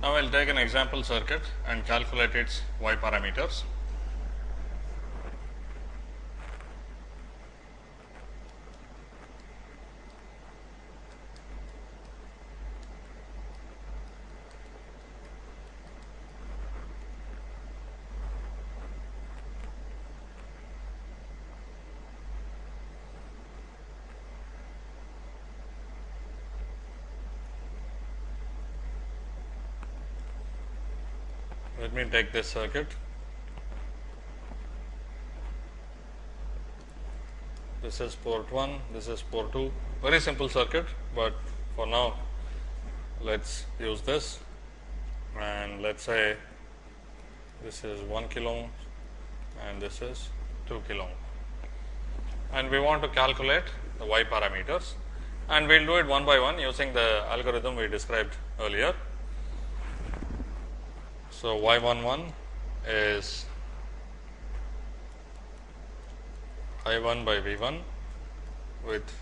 Now, I will take an example circuit and calculate its y parameters. Me take this circuit. This is port 1, this is port 2, very simple circuit, but for now let us use this and let us say this is 1 kilo ohm and this is 2 kilo ohm. And we want to calculate the y parameters and we will do it one by one using the algorithm we described earlier. So, y 1 1 is I 1 by V 1 with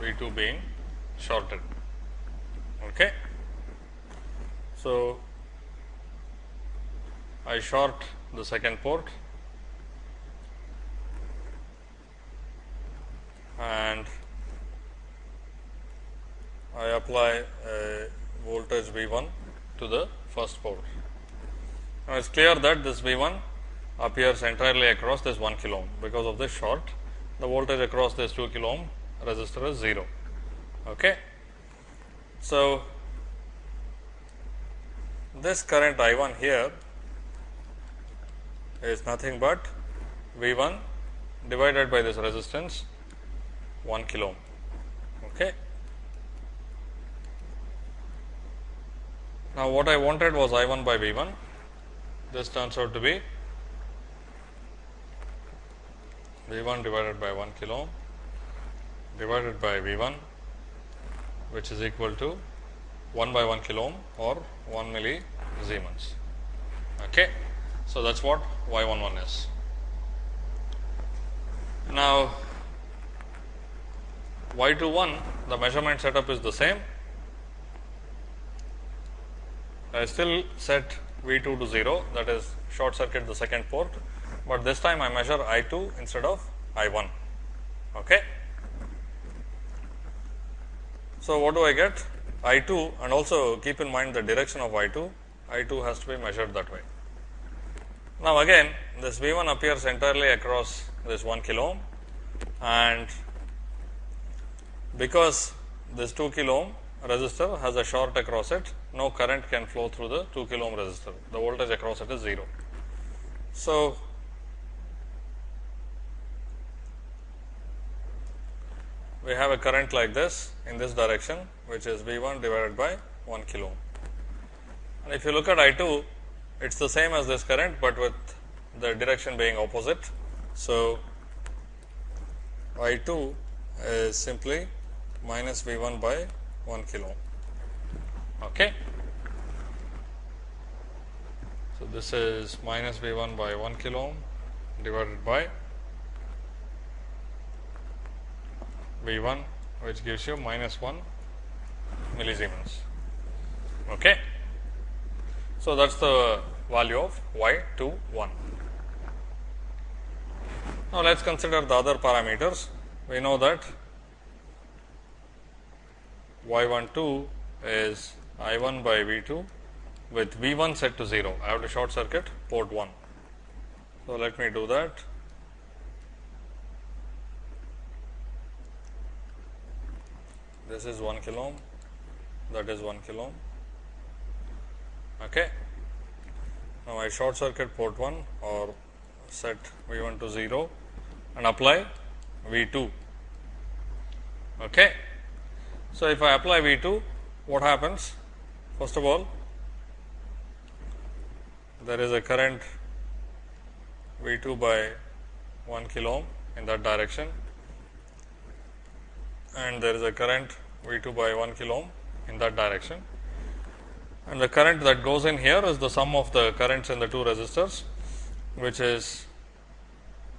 V 2 being shorted. Okay. So, I short the second port and I apply a voltage V 1 to the first port. Now, it is clear that this V 1 appears entirely across this 1 kilo ohm because of this short the voltage across this 2 kilo ohm resistor is 0. Okay. So, this current I 1 here is nothing but V 1 divided by this resistance 1 kilo ohm. Okay. Now, what I wanted was I 1 by V 1 this turns out to be V 1 divided by 1 kilo ohm divided by V 1 which is equal to 1 by 1 kilo ohm or 1 milli Siemens. Okay. So, that is what y 1 1 is. Now, y 2 1 the measurement setup is the same. I still set V 2 to 0 that is short circuit the second port, but this time I measure I 2 instead of I 1. Okay. So, what do I get? I 2 and also keep in mind the direction of I 2, I 2 has to be measured that way. Now, again this V 1 appears entirely across this 1 kilo ohm and because this 2 kilo ohm resistor has a short across it, no current can flow through the 2 kilo ohm resistor, the voltage across it is 0. So, we have a current like this in this direction which is V 1 divided by 1 kilo ohm. And if you look at I 2, it is the same as this current, but with the direction being opposite. So, I 2 is simply minus V 1 by 1 kilo ohm. Okay. So, this is minus V 1 by 1 kilo ohm divided by V 1 which gives you minus 1 millisiemens. Okay. So, that is the value of y 2 1. Now, let us consider the other parameters. We know that y 1 2 is I 1 by V 2 with V 1 set to 0. I have to short circuit port 1. So, let me do that. This is 1 kilo ohm, that is 1 kilo ohm. Okay. Now, I short circuit port 1 or set V 1 to 0 and apply V 2. Okay. So, if I apply V 2, what happens? First of all, there is a current V 2 by 1 kilo ohm in that direction and there is a current V 2 by 1 kilo ohm in that direction. And the current that goes in here is the sum of the currents in the two resistors, which is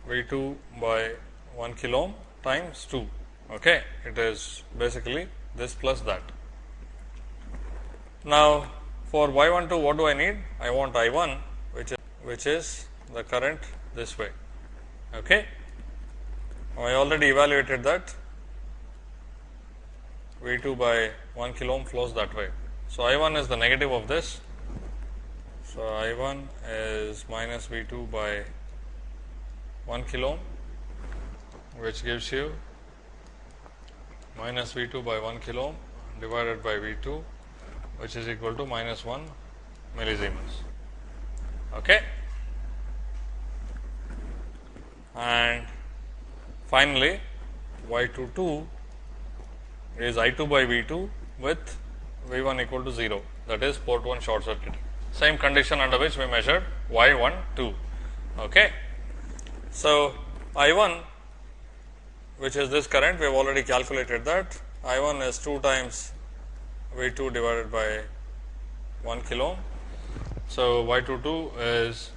V 2 by 1 kilo ohm times 2. Okay. It is basically this plus that. Now, For y 1 2 what do I need? I want I 1 which is which is the current this way. Okay. I already evaluated that V 2 by 1 kilo ohm flows that way. So, I 1 is the negative of this. So, I 1 is minus V 2 by 1 kilo ohm which gives you minus V 2 by 1 kilo ohm divided by V 2 which is equal to minus 1 millisiemens. Okay. And finally, y 2 2 is I 2 by V 2 with V 1 equal to 0 that is port 1 short circuit. Same condition under which we measured y 1 2. Okay. So, I 1 which is this current we have already calculated that I 1 is 2 times V 2 divided by 1 kilo. So, y 2 2 is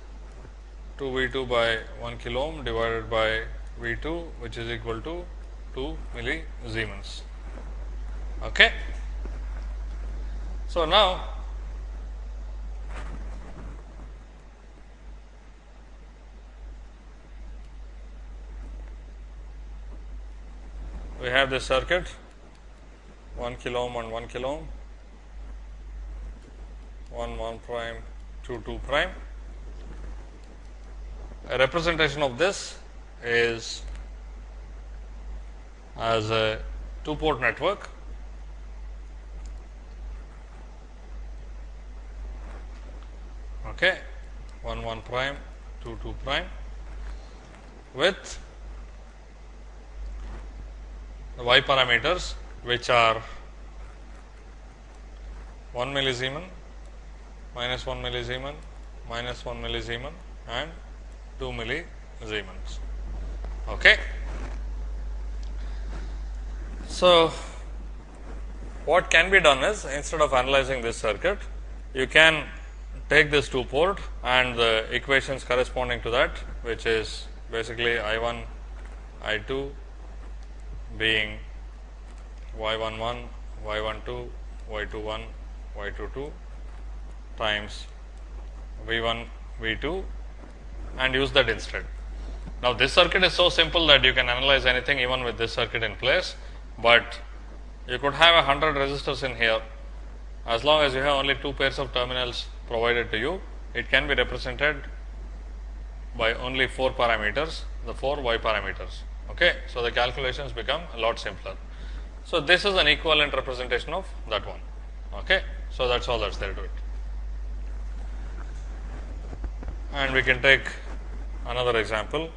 2 V 2 by 1 kilo ohm divided by V 2 which is equal to 2 millisiemens. Okay. So, now we have this circuit 1 kilo ohm and 1 kilo ohm 1 1 prime 2 2 prime. A representation of this is as a two port network. Okay. 1 1 prime 2 2 prime. With the y parameters which are 1 millisiemen, minus 1 millisiemen, minus 1 millisiemen and 2 millisiemens. Okay. So, what can be done is instead of analyzing this circuit, you can take this 2 port and the equations corresponding to that which is basically I 1, I 2 being y 1 1, y 1 2, y 2 1, y 2 2 times v 1 v 2 and use that instead. Now, this circuit is so simple that you can analyze anything even with this circuit in place, but you could have a 100 resistors in here as long as you have only two pairs of terminals provided to you, it can be represented by only 4 parameters, the 4 y parameters. Okay. So, the calculations become a lot simpler. So, this is an equivalent representation of that one. Okay. So, that is all that is there to it. And we can take another example.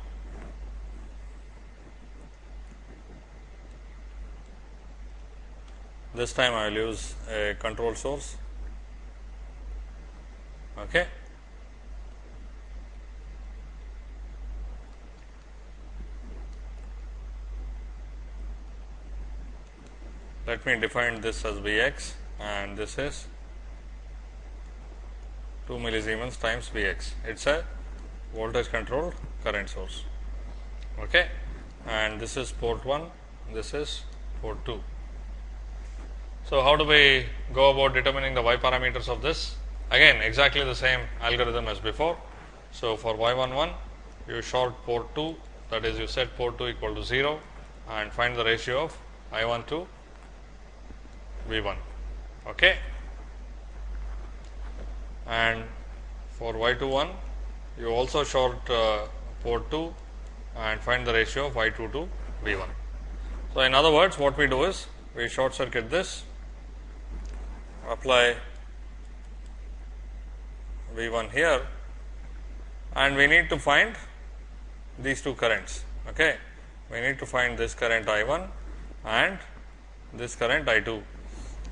This time I will use a control source. Okay. let me define this as V x and this is 2 millisiemens times V x. It is a voltage controlled current source. Okay. And this is port 1, this is port 2. So, how do we go about determining the y parameters of this? Again exactly the same algorithm as before. So, for y 1 1 you short port 2 that is you set port 2 equal to 0 and find the ratio of I 1 to V 1 okay. and for y 2 1 you also short uh, port 2 and find the ratio of y 2 to V 1. So, in other words what we do is we short circuit this apply V 1 here and we need to find these two currents. Okay. We need to find this current I 1 and this current I 2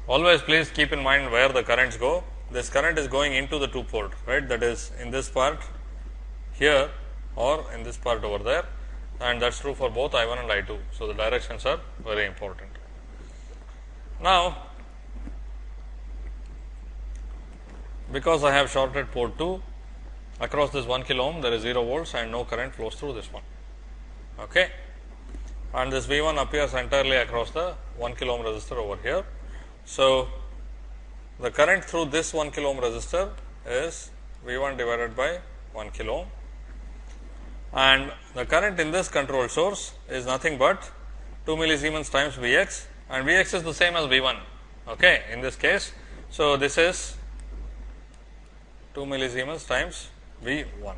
Always please keep in mind where the currents go. This current is going into the two port, right, that is in this part here or in this part over there and that is true for both I 1 and I 2. So, the directions are very important. Now, because I have shorted port 2 across this 1 kilo ohm there is 0 volts and no current flows through this one. Okay. And this V 1 appears entirely across the 1 kilo ohm resistor over here so, the current through this 1 kilo ohm resistor is V 1 divided by 1 kilo ohm and the current in this control source is nothing but 2 millisiemens times V x and V x is the same as V 1 okay, in this case. So, this is 2 millisiemens times V 1.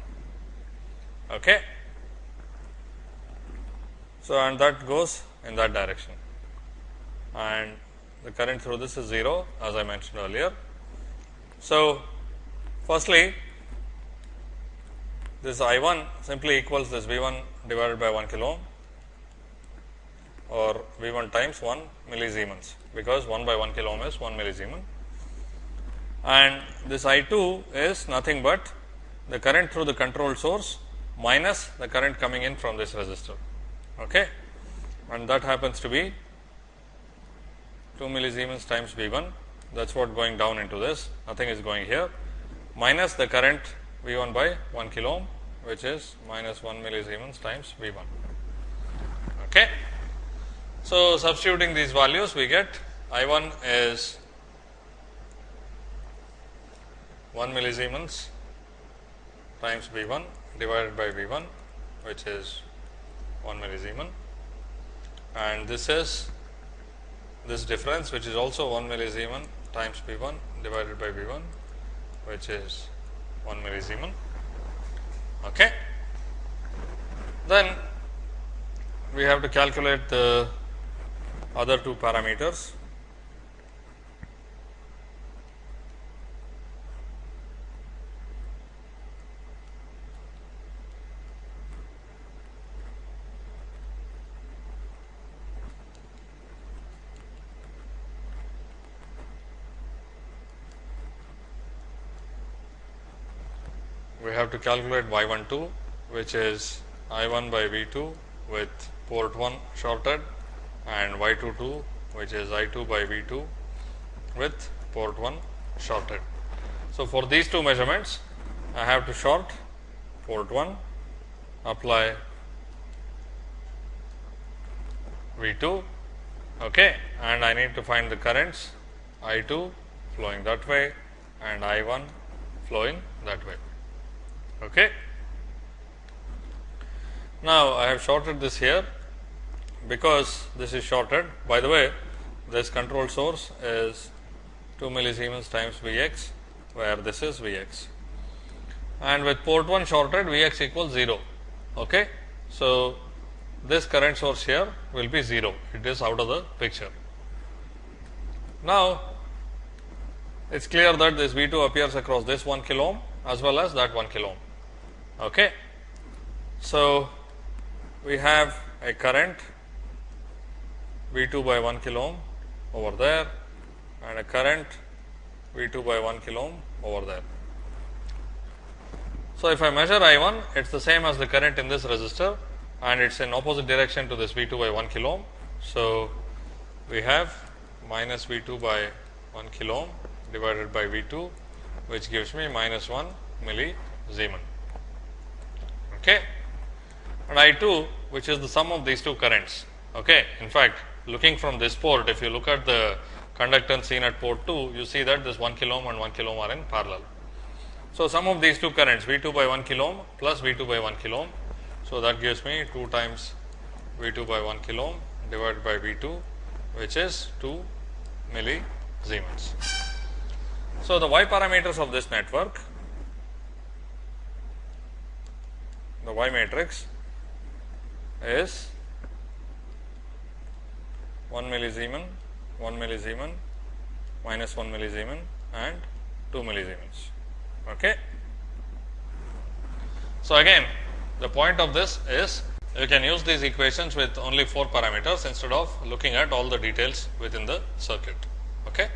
Okay. So, and that goes in that direction and the current through this is 0 as I mentioned earlier. So, firstly this I 1 simply equals this V 1 divided by 1 kilo ohm or V 1 times 1 millisiemens because 1 by 1 kilo ohm is 1 millisiemen and this I 2 is nothing but the current through the control source minus the current coming in from this resistor okay. and that happens to be 2 millisiemens times V 1 that is what going down into this nothing is going here minus the current V 1 by 1 kilo ohm which is minus 1 millisiemens times V 1. Okay. So, substituting these values we get I 1 is 1 millisiemens times V 1 divided by V 1 which is 1 millisiemen and this is this difference which is also 1 millisiemen times V 1 divided by V 1 which is 1 millisiemen. Okay. Then we have to calculate the other two parameters we have to calculate y 1 2 which is I 1 by V 2 with port 1 shorted and y 2 2 which is I 2 by V 2 with port 1 shorted. So, for these two measurements I have to short port 1 apply V 2 okay, and I need to find the currents I 2 flowing that way and I 1 flowing that way. Okay. Now, I have shorted this here because this is shorted. By the way, this control source is 2 millisiemens times V x, where this is V x. And with port 1 shorted, V x equals 0. Okay. So, this current source here will be 0, it is out of the picture. Now, it is clear that this V 2 appears across this 1 kilo ohm as well as that 1 kilo ohm. Okay. So, we have a current V 2 by 1 kilo ohm over there and a current V 2 by 1 kilo ohm over there. So, if I measure I 1 it is the same as the current in this resistor and it is in opposite direction to this V 2 by 1 kilo ohm. So, we have minus V 2 by 1 kilo ohm divided by V 2 which gives me minus 1 milli millisiemens okay. and I 2 which is the sum of these two currents. Okay. In fact, looking from this port if you look at the conductance seen at port 2 you see that this 1 kilo ohm and 1 kilo ohm are in parallel. So, sum of these two currents V 2 by 1 kilo ohm plus V 2 by 1 kilo ohm. So, that gives me 2 times V 2 by 1 kilo ohm divided by V 2 which is 2 millisiemens. So, the y parameters of this network the y matrix is 1 millisiemen, 1 millisiemen, minus 1 millisiemen and 2 millisiemens. Okay. So, again the point of this is you can use these equations with only 4 parameters instead of looking at all the details within the circuit. Okay.